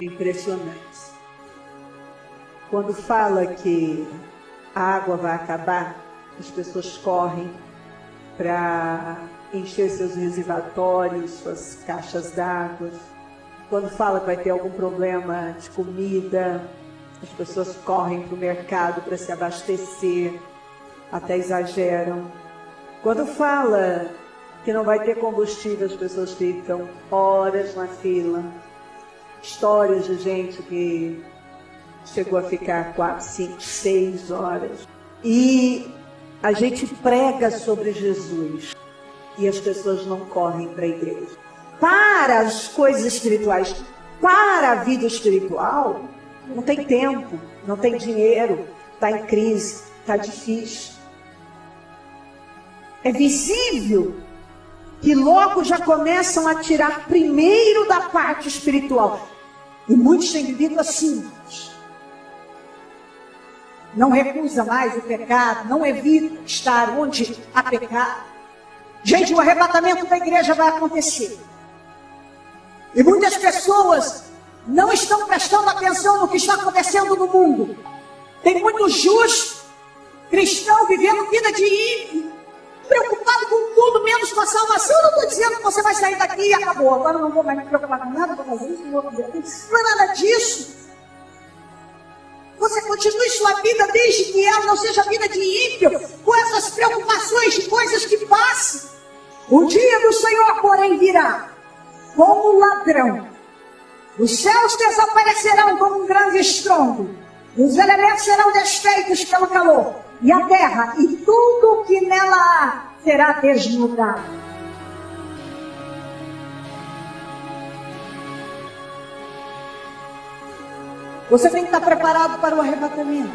impressionantes. Quando fala que a água vai acabar, as pessoas correm para encher seus reservatórios, suas caixas d'água. Quando fala que vai ter algum problema de comida, as pessoas correm para o mercado para se abastecer, até exageram. Quando fala que não vai ter combustível, as pessoas ficam horas na fila. Histórias de gente que chegou a ficar quatro, cinco, seis horas. E a gente prega sobre Jesus e as pessoas não correm para a igreja. Para as coisas espirituais, para a vida espiritual, não tem tempo, não tem dinheiro, está em crise, está difícil. É visível que logo já começam a tirar primeiro da parte espiritual. E muitos têm vivido assim. Não recusa mais o pecado, não evita estar onde há pecado. Gente, o arrebatamento da igreja vai acontecer. E muitas pessoas não estão prestando atenção no que está acontecendo no mundo. Tem muito justo cristão vivendo vida de ímpio, e acabou. Agora não vou mais me preocupar com nada, vou fazer isso, não vou fazer aquilo. Não é nada disso. Você continue sua vida desde que ela não seja vida de ímpio, com essas preocupações de coisas que passam. O dia do Senhor, porém, virá como ladrão. Os céus desaparecerão como um grande estrondo. Os elementos serão desfeitos pelo calor. E a terra e tudo o que nela há será desnudado. Você tem que estar preparado para o arrebatamento.